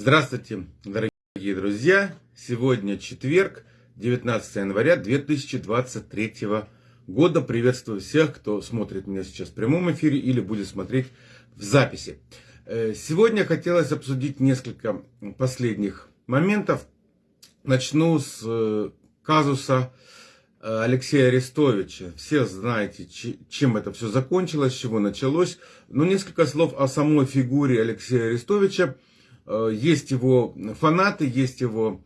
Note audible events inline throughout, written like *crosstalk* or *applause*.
Здравствуйте, дорогие друзья! Сегодня четверг, 19 января 2023 года. Приветствую всех, кто смотрит меня сейчас в прямом эфире или будет смотреть в записи. Э, сегодня хотелось обсудить несколько последних моментов. Начну с э, казуса э, Алексея Арестовича. Все знаете, чем это все закончилось, с чего началось. Но несколько слов о самой фигуре Алексея Арестовича – есть его фанаты, есть его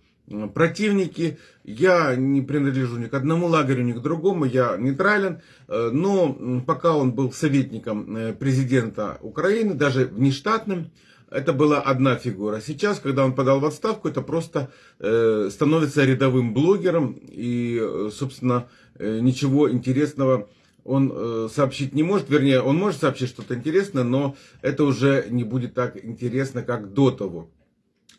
противники. Я не принадлежу ни к одному лагерю, ни к другому, я нейтрален. Э, но пока он был советником э, президента Украины, даже внештатным, это была одна фигура. Сейчас, когда он подал в отставку, это просто становится рядовым блогером. И, собственно, ничего интересного он э, сообщить не может, вернее, он может сообщить что-то интересное, но это уже не будет так интересно, как до того.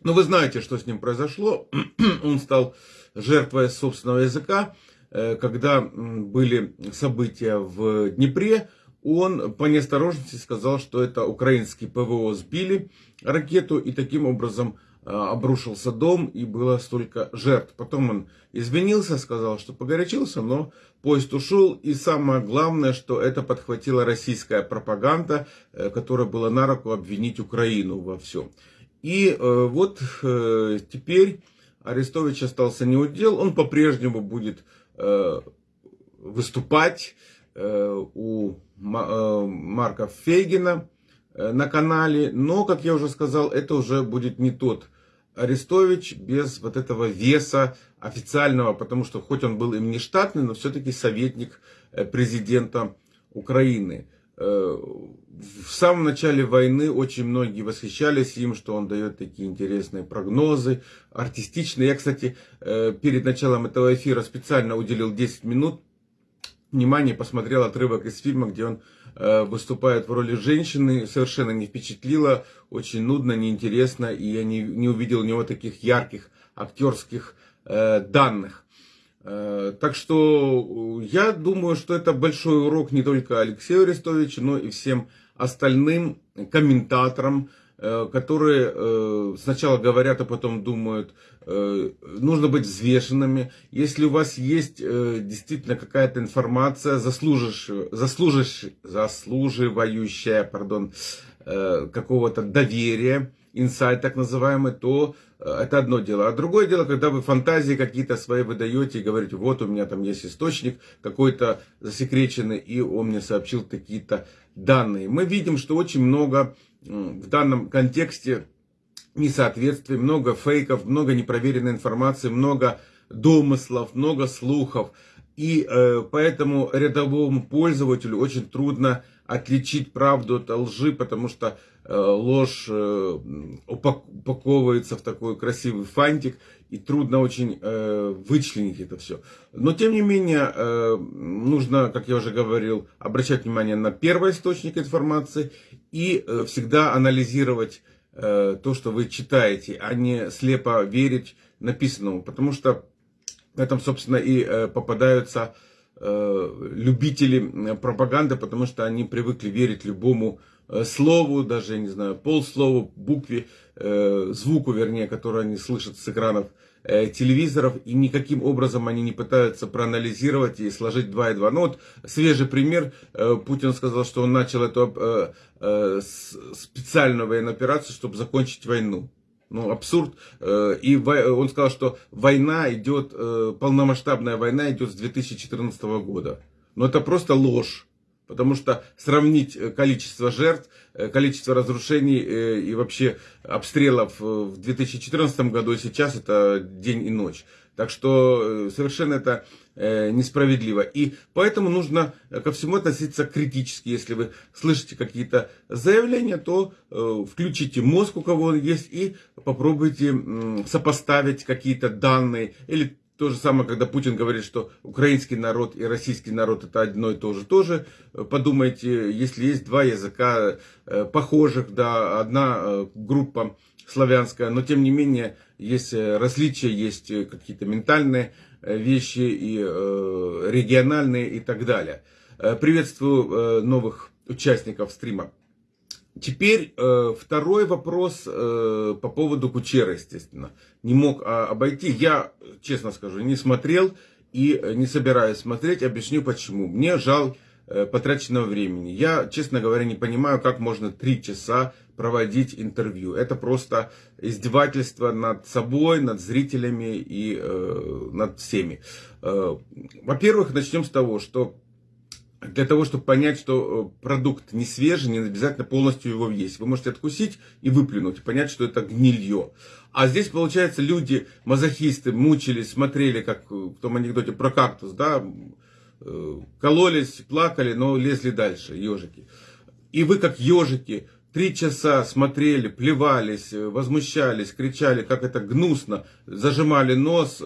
Но вы знаете, что с ним произошло. *clears throat* он стал жертвой собственного языка. Э, когда были события в Днепре, он по неосторожности сказал, что это украинские ПВО сбили ракету и таким образом обрушился дом и было столько жертв. Потом он извинился, сказал, что погорячился, но поезд ушел. И самое главное, что это подхватила российская пропаганда, э, которая была на руку обвинить Украину во всем. И э, вот теперь Арестович остался неудел. Он по-прежнему будет выступать у Марка Фейгина на канале. Но, как я уже сказал, это уже будет не тот Арестович без вот этого веса официального, потому что хоть он был им не штатный, но все-таки советник э, президента Украины. Э, в самом начале войны очень многие восхищались им, что он дает такие интересные прогнозы, артистичные. Я, кстати, э, перед началом этого эфира специально уделил 10 минут внимания, посмотрел отрывок из фильма, где он выступает в роли женщины, совершенно не впечатлило, очень нудно, неинтересно, и я не, не увидел у него таких ярких актерских э, данных. Э, так что я думаю, что это большой урок не только Алексею Арестовичу, но и всем остальным комментаторам, Э, которые э, сначала говорят, а потом думают, э, нужно быть взвешенными. Если у вас есть действительно какая-то информация, заслуживающая, заслуживающая пардон, какого-то доверия, инсайт так называемый, то это одно дело. А другое дело, когда вы фантазии какие-то свои выдаете и говорите, вот у меня там есть источник какой-то засекреченный, и он мне сообщил какие-то данные. Мы видим, что очень много в данном контексте несоответствий, много фейков, много непроверенной информации, много домыслов, много слухов. И э, поэтому рядовому пользователю очень трудно отличить правду от лжи, потому что ложь э, упаковывается в такой красивый фантик, и трудно очень э, вычленить это все. Но тем не менее, э, нужно, как я уже говорил, обращать внимание на первый источник информации и э, всегда анализировать э, то, что вы читаете, а не слепо верить написанному, потому что в этом, собственно, и э, попадаются э, любители пропаганды, потому что они привыкли верить любому э, слову, даже, не знаю, полслову, букве, э, звуку, вернее, который они слышат с экранов Э, телевизоров, и никаким образом они не пытаются проанализировать и сложить 2 и 2. Ну вот свежий пример, э, Путин сказал, что он начал эту э, специальную военную операцию, чтобы закончить войну. Ну, абсурд. И он сказал, что война идет, полномасштабная война идет с 2014 года. Но это просто ложь. Потому что сравнить э, количество жертв, э, количество разрушений э, и вообще обстрелов в 2014 году и сейчас это день и ночь. Так что совершенно это несправедливо. И поэтому нужно ко всему относиться критически. Если вы слышите какие-то заявления, то включите мозг, у кого он есть, и попробуйте сопоставить какие-то данные или то же самое, когда Путин говорит, что украинский народ и российский народ это одно и то же. Тоже подумайте, если есть два языка э, похожих, да, одна э, группа славянская, но тем не менее есть э, различия, есть какие-то ментальные вещи и региональные и так далее. Приветствую новых участников стрима. Теперь э, второй вопрос э, по поводу Кучера, естественно. Не мог э, обойти. Я, честно скажу, не смотрел и не собираюсь смотреть. Объясню почему. Мне жал э, потраченного времени. Я, честно говоря, не понимаю, как можно три часа проводить интервью. Это просто издевательство над собой, над зрителями и э, над всеми. Э, во-первых, начнем с того, что для того, чтобы понять, что э, продукт не свежий, не обязательно полностью его есть. Вы можете откусить и выплюнуть, и понять, что это гнилье. А здесь, получается, люди, мазохисты, мучились, смотрели, как в том анекдоте про кактус, да, э, кололись, плакали, но лезли дальше, ежики. И вы, как ежики, три часа смотрели, плевались, э, возмущались, кричали, как это гнусно, зажимали нос,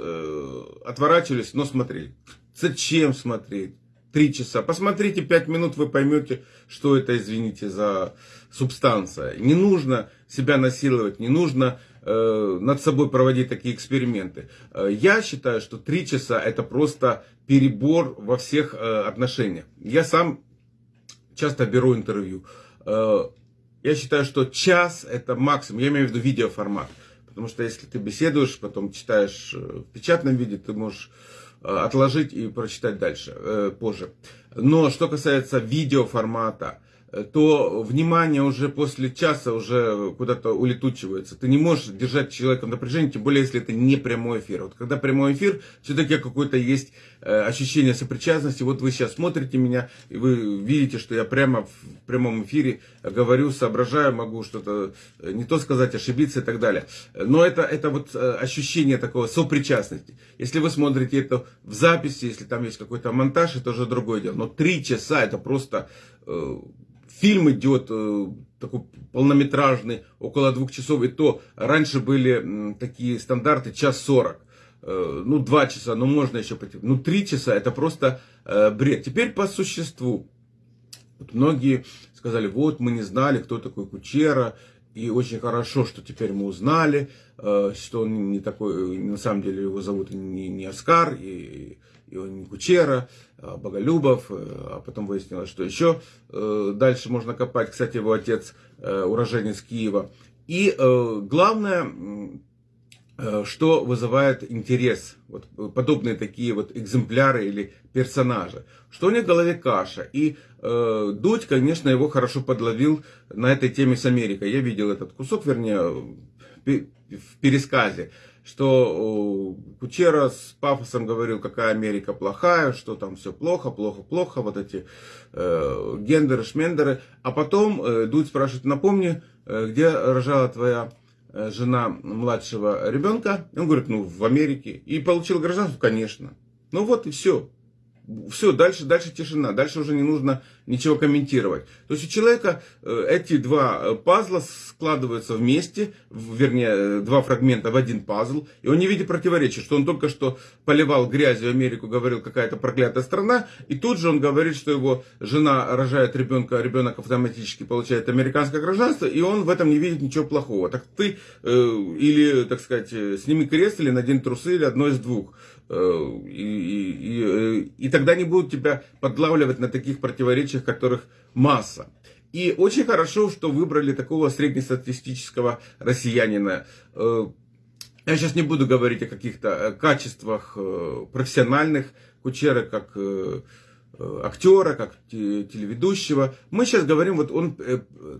отворачивались, но смотрели. Зачем смотреть? Три часа. Посмотрите пять минут, вы поймете, что это, извините за субстанция. Не нужно себя насиловать, не нужно э, над собой проводить такие эксперименты. Э, я считаю, что три часа это просто перебор во всех э, отношениях. Я сам часто беру интервью. Э, я считаю, что час это максимум. Я имею в виду видеоформат. Потому что если ты беседуешь, потом читаешь э, в печатном виде, ты можешь отложить и прочитать дальше, э, позже. Но что касается видеоформата, Э, то внимание уже после часа уже куда-то улетучивается. Ты не можешь держать человека в напряжении, тем более, если это не прямой эфир. Вот когда прямой эфир, все-таки какое-то есть э, ощущение сопричастности. Вот вы сейчас смотрите меня, и вы видите, что я прямо в прямом эфире говорю, соображаю, могу что-то э, не то сказать, ошибиться и так далее. Но это, это вот ощущение такого сопричастности. Если вы смотрите это в записи, если там есть какой-то монтаж, это уже другое дело. Но три часа это просто фильм идет э, такой полнометражный, около двух часов, и то раньше были такие стандарты час сорок. Э, ну, два часа, ну, можно еще пойти. Ну, три часа, это просто э, бред. Теперь по существу. Вот многие сказали, вот, мы не знали, кто такой Кучера, и очень хорошо, что теперь мы узнали, что он не такой, на самом деле его зовут не, не Оскар, и Ионин Кучера, а, Боголюбов, э, а потом выяснилось, что еще э, дальше можно копать. Кстати, его отец э, уроженец Киева. И главное, что вызывает интерес, вот подобные такие вот экземпляры или персонажи, что у них в голове каша. И э, Дудь, конечно, его хорошо подловил на этой теме с Америкой. Я видел этот кусок, вернее, в пересказе что Кучера с пафосом говорил, какая Америка плохая, что там все плохо, плохо, плохо, вот эти э, гендеры, шмендеры. А потом э, Дудь спрашивает, напомни, э, где рожала твоя э, жена младшего ребенка? Он говорит, ну, в Америке. И получил гражданство? Конечно. Ну вот и все. Все, дальше, дальше тишина, дальше уже не нужно ничего комментировать. То есть у человека э, эти два э, пазла складываются вместе, вернее, э, два фрагмента в один пазл, и он не видит противоречия, что он только что поливал грязью Америку, говорил, какая-то проклятая страна, и тут же он говорит, что его жена рожает ребенка, ребенок автоматически получает американское гражданство, и он в этом не видит ничего плохого. Так ты или, так сказать, сними крест, или надень трусы, или одно из двух. И, и, и, и тогда не будут тебя подлавливать на таких противоречиях, которых масса. И очень хорошо, что выбрали такого среднестатистического россиянина. Э, я сейчас не буду говорить о каких-то э, качествах э, профессиональных Кучера, как актера, как телеведущего. Мы сейчас говорим, вот он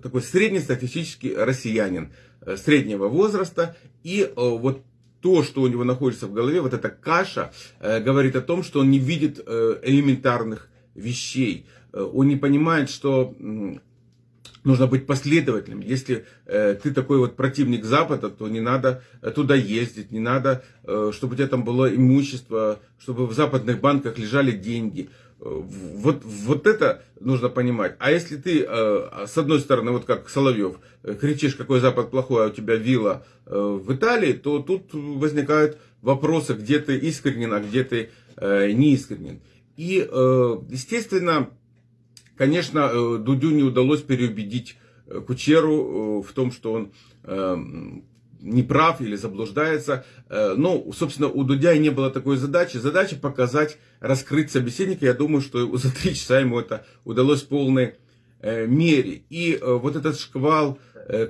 такой среднестатистический россиянин среднего возраста. И вот то, что у него находится в голове, вот эта каша, э, говорит о том, что он не видит э, элементарных вещей. Э, он не понимает, что нужно быть последовательным. Если ты такой вот противник Запада, то не надо туда ездить, не надо, чтобы у тебя там было имущество, чтобы в западных банках лежали деньги. Вот, вот это нужно понимать. А если ты, э, с одной стороны, вот как Соловьев, э, кричишь, какой Запад плохой, а у тебя вилла э, в Италии, то тут возникают вопросы, где ты искренен, а где ты не искренен. И, естественно, конечно, Дудю не удалось переубедить Кучеру в том, что он не прав или заблуждается. Э, ну, собственно, у Дудя и не было такой задачи. Задача показать, раскрыть собеседника. Я думаю, что *laughs* за три часа ему это удалось в полной мере. И вот этот шквал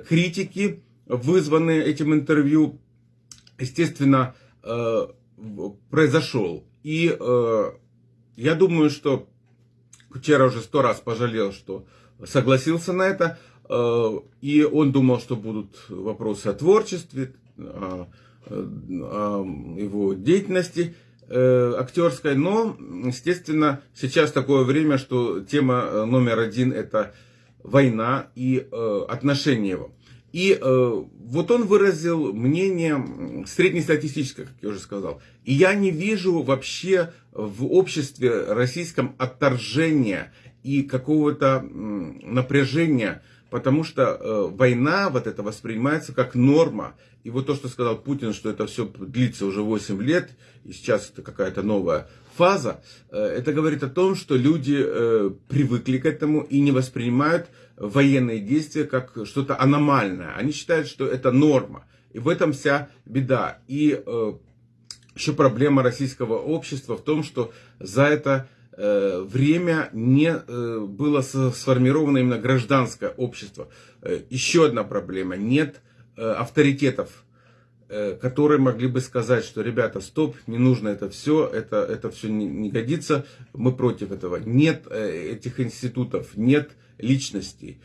критики, вызванный этим интервью, естественно, произошел. И я думаю, что Кучера уже сто раз пожалел, что согласился на это. И он думал, что будут вопросы о творчестве, о, о его деятельности э, актерской. Но, естественно, сейчас такое время, что тема номер один это война и э, отношения его. И э, вот он выразил мнение среднестатистическое, как я уже сказал. И я не вижу вообще в обществе российском отторжения и какого-то напряжения потому что э, война вот это воспринимается как норма. И вот то, что сказал Путин, что это все длится уже 8 лет, и сейчас это какая-то новая фаза, э, это говорит о том, что люди э, привыкли к этому и не воспринимают военные действия как что-то аномальное. Они считают, что это норма. И в этом вся беда. И э, еще проблема российского общества в том, что за это время не э, было сформировано именно гражданское общество. Э, еще одна проблема. Нет авторитетов, которые могли бы сказать, что, ребята, стоп, не нужно это все, это, это все не годится, мы против этого. Нет этих институтов, нет личностей.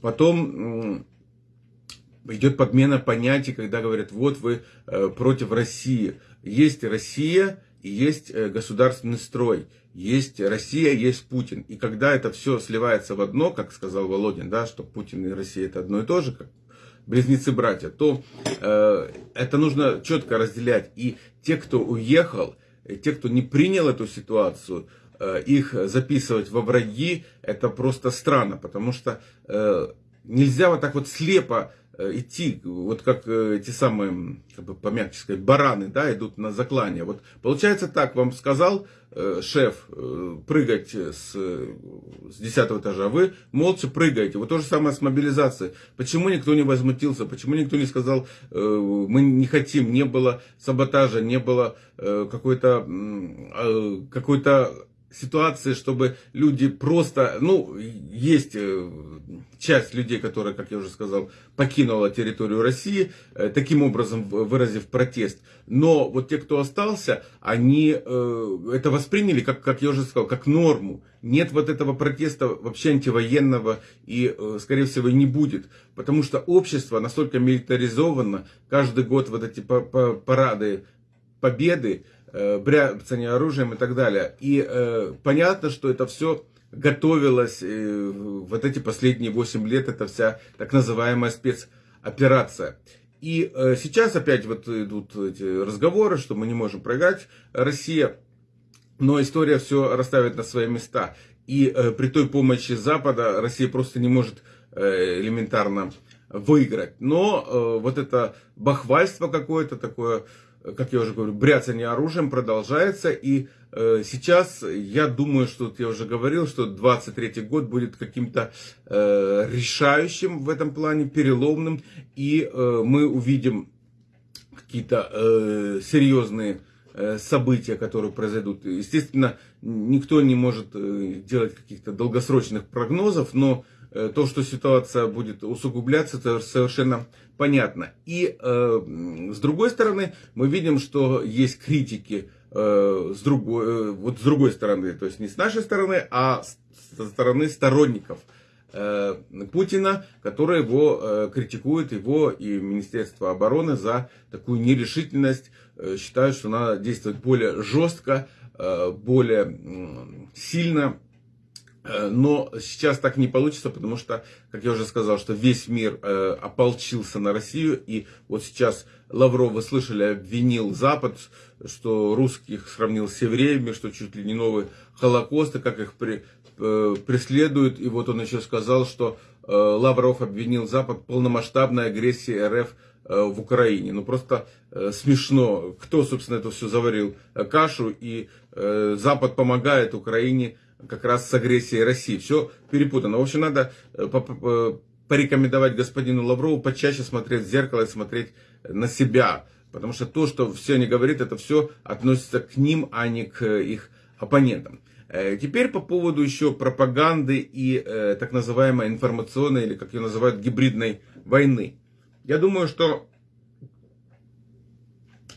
Потом идет подмена понятий, когда говорят, вот вы против России. Есть Россия, и есть э, государственный строй, есть Россия, есть Путин. И когда это все сливается в одно, как сказал Володин, да, что Путин и Россия это одно и то же, как близнецы-братья, то э, это нужно четко разделять. И те, кто уехал, те, кто не принял эту ситуацию, э, их записывать во враги, это просто странно, потому что э, нельзя вот так вот слепо идти, вот как э, эти самые, как бы помягче сказать, бараны, да, идут на заклание. Вот получается так, вам сказал э, шеф э, прыгать с, с 10 этажа, вы молча прыгаете. Вот то же самое с мобилизацией. Почему никто не возмутился, почему никто не сказал, э, мы не хотим, не было саботажа, не было э, какой-то э, какой-то ситуации, чтобы люди просто, ну, есть э, часть людей, которая, как я уже сказал, покинула территорию России, э, таким образом выразив протест. Но вот те, кто остался, они э, это восприняли, как, как я уже сказал, как норму. Нет вот этого протеста вообще антивоенного и, скорее всего, не будет. Потому что общество настолько милитаризовано, каждый год вот эти парады победы, бряцание оружием и так далее. И э, понятно, что это все готовилось э, вот эти последние 8 лет, это вся так называемая спецоперация. И э, сейчас опять вот идут эти разговоры, что мы не можем проиграть Россия, но история все расставит на свои места. И э, при той помощи Запада Россия просто не может э, элементарно выиграть. Но э, вот это бахвальство какое-то такое как я уже говорю, бряцание оружием продолжается. И э, сейчас я думаю, что я уже говорил, что 23 год будет каким-то э, решающим в этом плане, переломным. И э, мы увидим какие-то э, серьезные э, события, которые произойдут. Естественно, никто не может э, делать каких-то долгосрочных прогнозов, но то, что ситуация будет усугубляться, это совершенно понятно. И э, с другой стороны, мы видим, что есть критики э, с, другой, э, вот с другой стороны, то есть не с нашей стороны, а со стороны сторонников э, Путина, которые его э, критикуют, его и Министерство обороны за такую нерешительность, э, считают, что надо действовать более жестко, э, более э, сильно Э, но сейчас так не получится, потому что, как я уже сказал, что весь мир э, ополчился на Россию. И вот сейчас Лавров, вы слышали, обвинил Запад, что русских сравнил с евреями, что чуть ли не новый Холокост, и как их при, э, преследуют. И вот он еще сказал, что э, Лавров обвинил Запад в полномасштабной агрессии РФ э, в Украине. Ну просто э, смешно, кто, собственно, это все заварил э, кашу, и э, Запад помогает Украине как раз с агрессией России. Все перепутано. В общем, надо э, порекомендовать господину Лаврову почаще смотреть в зеркало и смотреть на себя. Потому что то, что все они говорят, это все относится к ним, а не к их оппонентам. Э, теперь по поводу еще пропаганды и э, так называемой информационной, или как ее называют, гибридной войны. Я думаю, что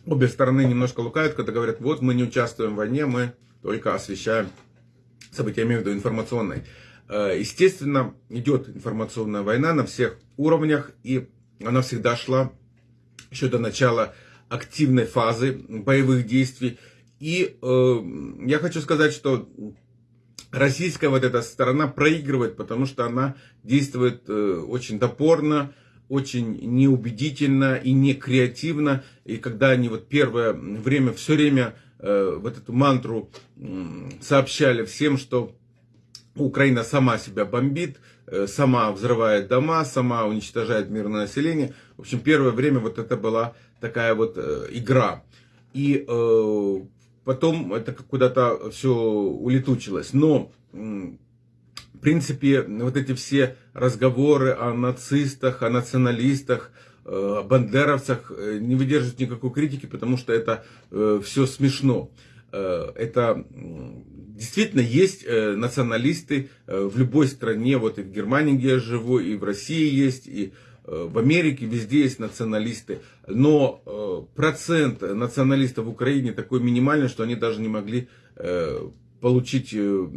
обе стороны немножко лукают, когда говорят, вот мы не участвуем в войне, мы только освещаем события, я имею в виду информационной. Э, естественно, идет информационная война на всех уровнях, и она всегда шла еще до начала активной фазы боевых действий. И э, я хочу сказать, что российская вот эта сторона проигрывает, потому что она действует э, очень топорно, очень неубедительно и не креативно. И когда они вот первое время, все время э, вот эту мантру сообщали всем, что Украина сама себя бомбит, э, сама взрывает дома, сама уничтожает мирное население. В общем, первое время вот это была такая вот э, игра. И потом это куда-то все улетучилось. Но, в принципе, вот эти все разговоры о нацистах, о националистах, о бандеровцах э, не выдерживают никакой критики, потому что это э, все смешно. Это действительно есть националисты в любой стране, вот и в Германии, где я живу, и в России есть, и в Америке везде есть националисты, но э, процент националистов в Украине такой минимальный, что они даже не могли э, получить, э,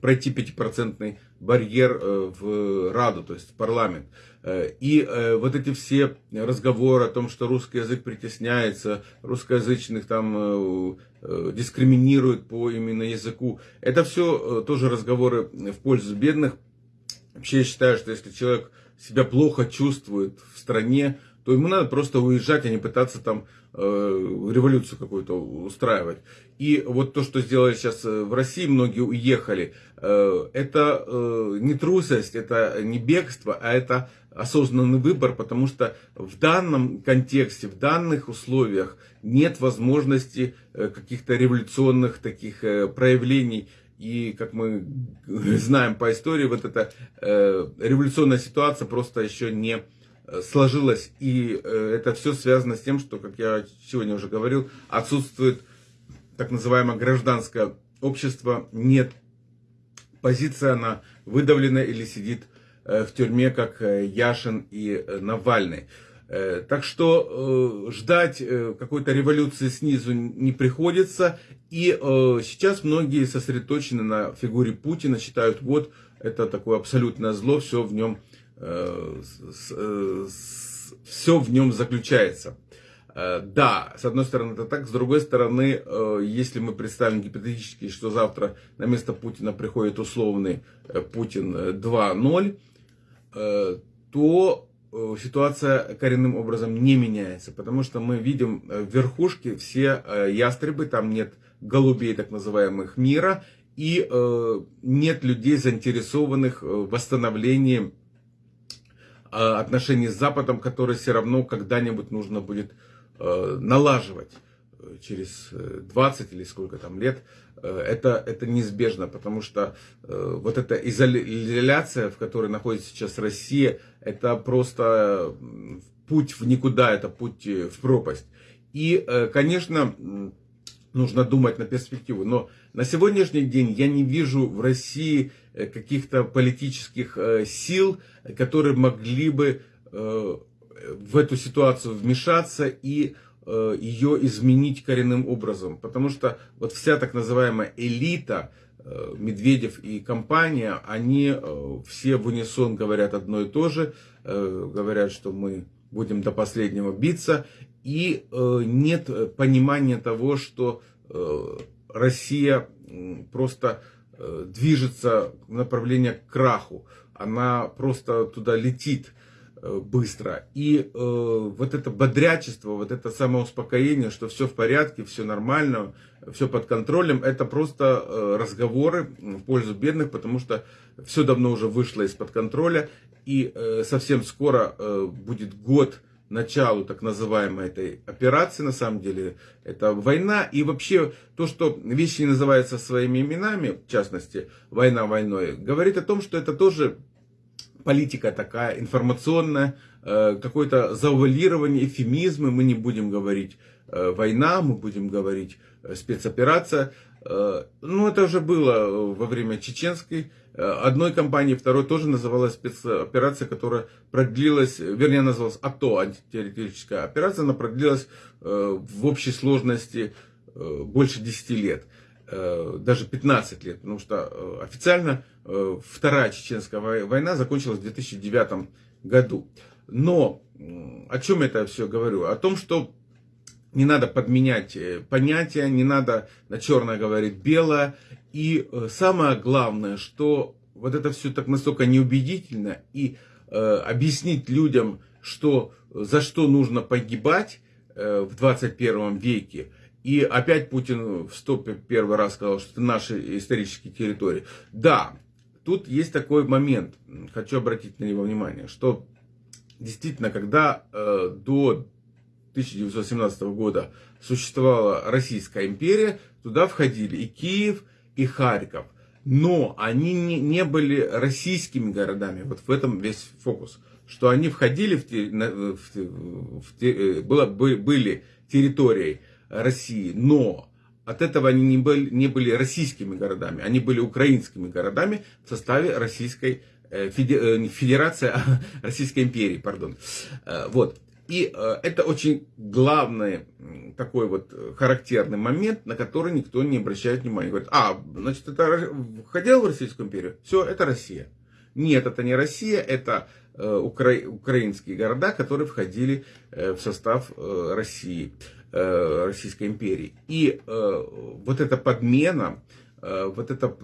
пройти пятипроцентный барьер в Раду, то есть в парламент. И вот эти все разговоры о том, что русский язык притесняется, русскоязычных там дискриминируют по именно языку, это все тоже разговоры в пользу бедных. Вообще я считаю, что если человек себя плохо чувствует в стране, то ему надо просто уезжать, а не пытаться там э, революцию какую-то устраивать. И вот то, что сделали сейчас э, в России, многие уехали, э, это э, не трусость, это не бегство, а это осознанный выбор, потому что в данном контексте, в данных условиях нет возможности э, каких-то революционных таких э, проявлений. И, как мы *laughs* знаем по истории, вот эта э, революционная ситуация просто еще не сложилась. И это все связано с тем, что, как я сегодня уже говорил, отсутствует так называемое гражданское общество, нет. Позиция, она выдавлена или сидит в тюрьме, как э, Яшин и э, Навальный. Э, так что э, ждать э, какой-то революции снизу не приходится. И сейчас многие сосредоточены на фигуре Путина, считают, вот это такое абсолютное зло, все в нем, все в нем заключается. Да, с одной стороны это так, с другой стороны, если мы представим гипотетически, что завтра на место Путина приходит условный Путин 2.0, то Э, ситуация коренным образом не меняется, потому что мы видим э, в верхушке все э, ястребы, там нет голубей так называемых мира, и нет людей, заинтересованных в восстановлении отношений с Западом, которые все равно когда-нибудь нужно будет налаживать через 20 или сколько там лет, это, это неизбежно, потому что вот эта изоляция, в которой находится сейчас Россия, это просто путь в никуда, это путь э, в пропасть. И, э, конечно, нужно думать на перспективу. Но на сегодняшний день я не вижу в России э, каких-то политических сил, которые могли бы в эту ситуацию вмешаться и ее изменить коренным образом. Потому что вот вся так называемая элита, Э, Медведев и компания, они э, все в унисон говорят одно и то же, э, говорят, что мы будем до последнего биться, и нет понимания того, что Россия просто движется в направлении к краху, она просто туда летит быстро. И э, вот это бодрячество, вот это самоуспокоение, что все в порядке, все нормально, все под контролем, это просто э, разговоры в пользу бедных, потому что все давно уже вышло из-под контроля, и э, совсем скоро э, будет год началу так называемой этой операции, на самом деле, это война, и вообще то, что вещи не называются своими именами, в частности, война войной, говорит о том, что это тоже политика такая информационная, э, какое-то заувалирование, эфемизмы, мы не будем говорить э, война, мы будем говорить э, спецоперация. Ну, это уже было во время чеченской одной компании, второй тоже называлась спецоперация, которая продлилась, вернее, называлась АТО, антитеррористическая операция, она продлилась в общей сложности больше 10 лет. Э, даже 15 лет, потому что э, официально э, Вторая Чеченская война закончилась в 2009 году. Но о чем это все говорю? О том, что не надо подменять понятия, не надо на черное говорить белое. И самое главное, что вот это все так настолько неубедительно, и объяснить людям, что за что нужно погибать в 21 веке, и опять Путин в стопе первый раз сказал, что это наши исторические территории. Да, тут есть такой момент, хочу обратить на него внимание, что действительно, когда э, до 1917 года существовала Российская империя, туда входили и Киев, и Харьков. Но они не, не были российскими городами. Вот в этом весь фокус. Что они входили в, в, в, в, э, было, были территорией России, но от этого они не были, не были российскими городами, они были украинскими городами в составе Российской э, э, Федерации, *laughs* Российской империи, пардон. Э, вот. И это очень главный такой вот характерный момент, на который никто не обращает внимания. Говорит, а, значит, это входило в Российскую империю? Все, это Россия. Нет, это не Россия, это укра... украинские города, которые входили в состав России. Э, Российской империи. И э, вот эта подмена, э, вот это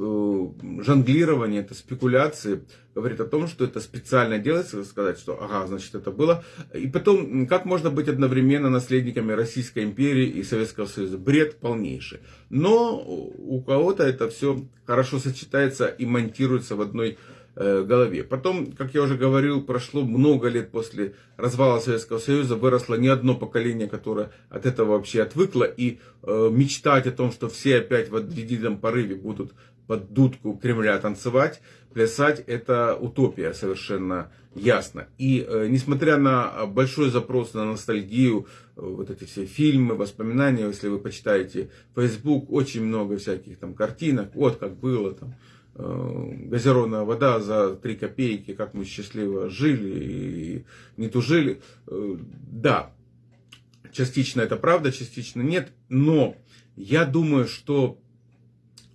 жонглирование, это спекуляции говорит о том, что это специально делается, сказать, что ага, значит это было. И потом, как можно быть одновременно наследниками Российской империи и Советского Союза? Бред полнейший. Но у кого-то это все хорошо сочетается и монтируется в одной Э, голове. Потом, как я уже говорил, прошло много лет после развала Советского Союза, выросло не одно поколение, которое от этого вообще отвыкло, и э, мечтать о том, что все опять в едином порыве будут под дудку Кремля танцевать, плясать, это утопия совершенно ясно. И э, несмотря на большой запрос на ностальгию, э, вот эти все фильмы, воспоминания, если вы почитаете Facebook, очень много всяких там картинок, вот как было там, Э, газированная вода за 3 копейки, как мы счастливо жили и не тужили. Э, да, частично это правда, частично нет, но я думаю, что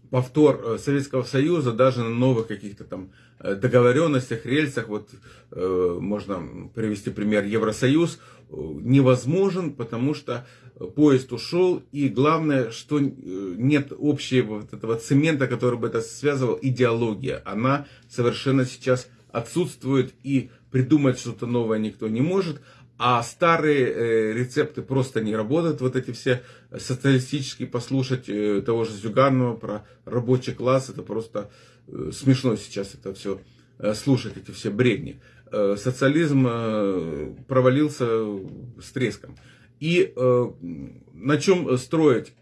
повтор э, Советского Союза даже на новых каких-то там договоренностях, рельсах, вот можно привести пример. Евросоюз, невозможен, потому что поезд ушел, и главное, что э, нет общего вот этого цемента, который бы это связывал, идеология. Она совершенно сейчас отсутствует, и придумать что-то новое никто не может, а старые э, рецепты просто не работают. Вот эти все социалистические, послушать э, того же Зюганова про рабочий класс, это просто э, смешно сейчас это все э, слушать, эти все бредни. Э, социализм э, провалился с треском. И э, на чем строить?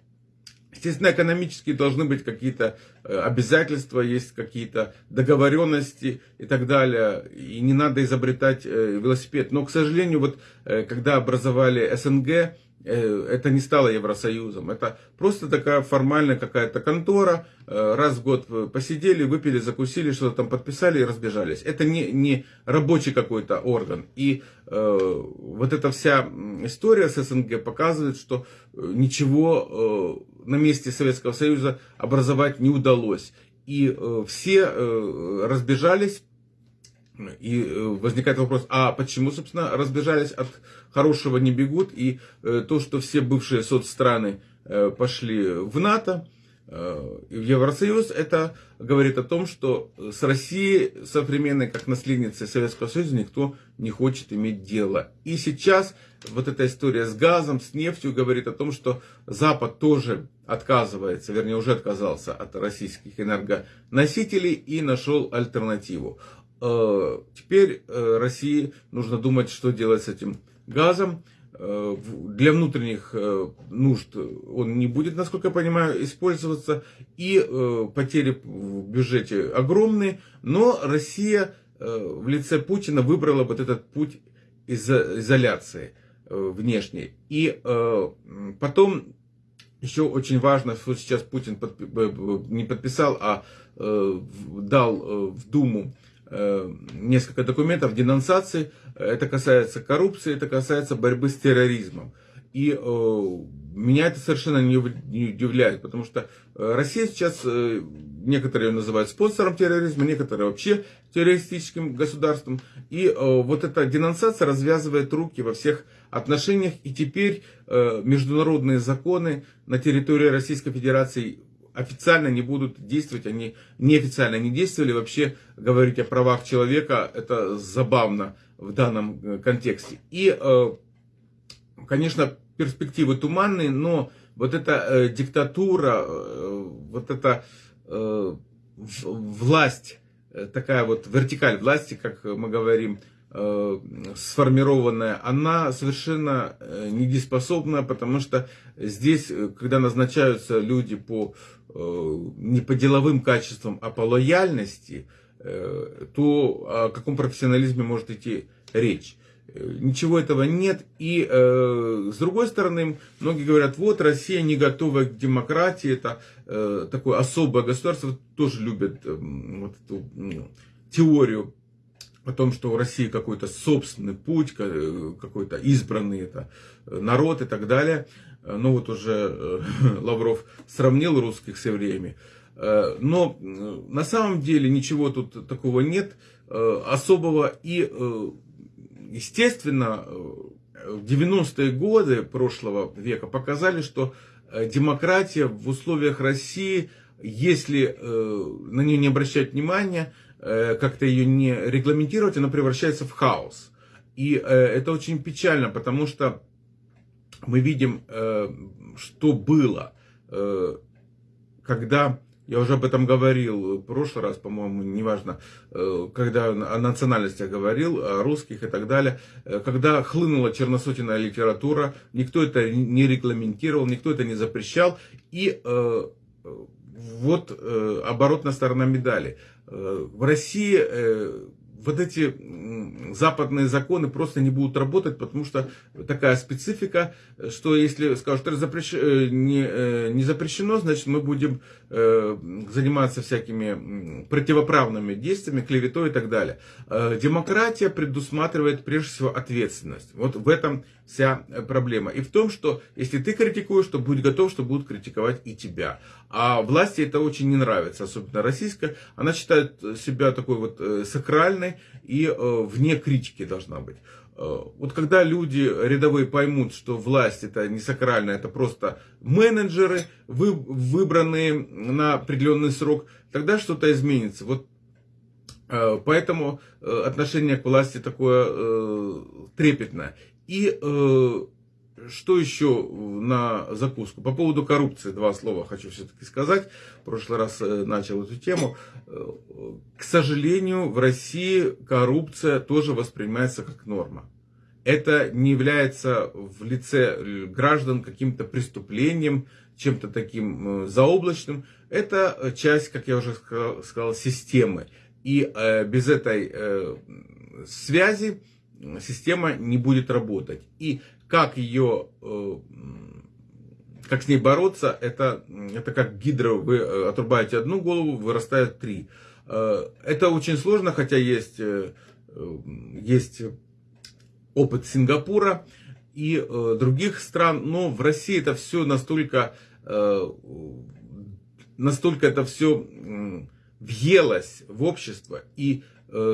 Естественно, экономически должны быть какие-то э, обязательства, есть какие-то договоренности и так далее. И не надо изобретать э, велосипед. Но, к сожалению, вот э, когда образовали СНГ, это не стало Евросоюзом. Это просто такая формальная какая-то контора. Э, раз в год посидели, выпили, закусили, что-то там подписали и разбежались. Это не, не рабочий какой-то орган. И э, вот эта вся история с СНГ показывает, что э, ничего э, на месте Советского Союза образовать не удалось. И э, все э, разбежались и э, возникает вопрос, а почему, собственно, разбежались от хорошего не бегут, и э, то, что все бывшие соцстраны э, пошли в НАТО, в Евросоюз, это говорит о том, что с Россией современной, как наследницей Советского Союза, никто не хочет иметь дело. И сейчас вот эта история с газом, с нефтью говорит о том, что Запад тоже отказывается, вернее уже отказался от российских энергоносителей и нашел альтернативу. Э, теперь э, России нужно думать, что делать с этим газом. Э, для внутренних нужд он не будет, насколько я понимаю, использоваться. И потери в бюджете огромные. Но Россия в лице Путина выбрала вот этот путь изоляции внешней. И потом еще очень важно, что сейчас Путин подпи- не подписал, а дал в Думу несколько документов денонсации. Это касается коррупции, это касается борьбы с терроризмом. И э, меня это совершенно не, удивляет, потому что э, Россия сейчас, э, некоторые ее называют спонсором терроризма, некоторые вообще террористическим государством. И э, вот эта денонсация развязывает руки во всех отношениях. И теперь э, международные законы на территории Российской Федерации официально не будут действовать, они неофициально не действовали. Вообще говорить о правах человека это забавно в данном э, контексте. И, э, конечно, перспективы туманные, но вот эта э, диктатура, вот эта власть, такая вот вертикаль власти, как мы говорим, сформированная, она совершенно недееспособна, потому что здесь, когда назначаются люди по, не по деловым качествам, а по лояльности, э, то о каком профессионализме может идти речь? Ничего этого нет. И э, с другой стороны, многие говорят, вот Россия не готова к демократии, это э, такое особое государство, тоже любят э, вот эту э, теорию о том, что у России какой-то собственный путь, какой-то избранный это народ и так далее. Ну вот уже э, *laughs* Лавров сравнил русских с евреями. Э, но на самом деле ничего тут такого нет э, особого. И естественно, в 90-е годы прошлого века показали, что э, демократия в условиях России, если э, на нее не обращать внимания, э, как-то ее не регламентировать, она превращается в хаос. И это очень печально, потому что мы видим, что было, когда я уже об этом говорил в прошлый раз, по-моему, неважно, э, когда о национальностях говорил, о русских и так далее. Э, когда хлынула черносотенная литература, никто это не регламентировал, никто это не запрещал. И э, вот оборотная сторона медали. В России вот эти западные законы просто не будут работать, потому что такая специфика, что если скажут, запрещ... Э, не, э, не запрещено, значит мы будем заниматься всякими противоправными действиями, клеветой и так далее. Демократия предусматривает прежде всего ответственность. Вот в этом вся проблема. И в том, что если ты критикуешь, то будь готов, что будут критиковать и тебя. А власти это очень не нравится, особенно российская. Она считает себя такой вот сакральной и вне критики должна быть. Э, вот когда люди рядовые поймут, что власть это не сакральная, это просто менеджеры, вы, выбранные на определенный срок, тогда что-то изменится. Вот э, поэтому э, отношение к власти такое трепетное. И что еще на закуску? По поводу коррупции два слова хочу все-таки сказать. В прошлый раз э, начал эту тему. Э, к сожалению, в России коррупция тоже воспринимается как норма. Это не является в лице граждан каким-то преступлением, чем-то таким э, заоблачным. Это часть, как я уже сказал, системы. И без этой связи система не будет работать. И как ее, э, как с ней бороться, это, это как гидро, вы э, отрубаете одну голову, вырастает три. Э, это очень сложно, хотя есть, есть опыт Сингапура и других стран, но в России это все настолько, настолько это все въелось в общество и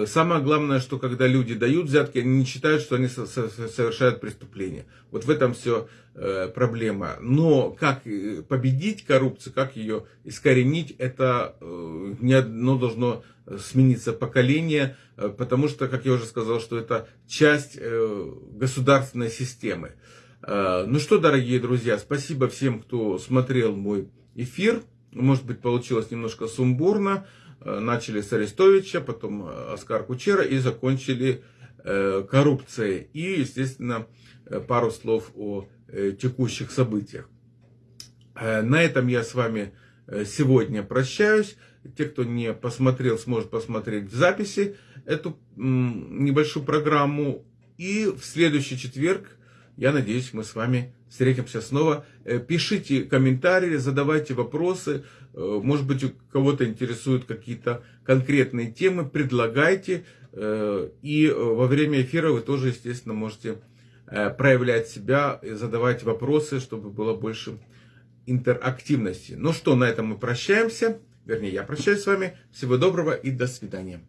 самое главное, что когда люди дают взятки, они не считают, что они совершают преступление. Вот в этом все э, проблема. Но как э, победить коррупцию, как ее искоренить, это не одно должно смениться поколение, потому что, как я уже сказал, что это часть государственной системы. Ну что, дорогие друзья, спасибо всем, кто смотрел мой эфир. Может быть, получилось немножко сумбурно. Э, начали с Арестовича, потом э, Оскар Кучера и закончили э, коррупцией. И, естественно, пару слов о текущих событиях. На этом я с вами сегодня прощаюсь. Те, кто не посмотрел, сможет посмотреть в записи эту небольшую программу. И в следующий четверг я надеюсь, мы с вами встретимся снова. Э, пишите комментарии, задавайте вопросы. Э, может быть, у кого-то интересуют какие-то конкретные темы, предлагайте. Э, и во время эфира вы тоже, естественно, можете проявлять себя задавать вопросы, чтобы было больше интерактивности. Ну что, на этом мы прощаемся. Вернее, я прощаюсь с вами. Всего доброго и до свидания.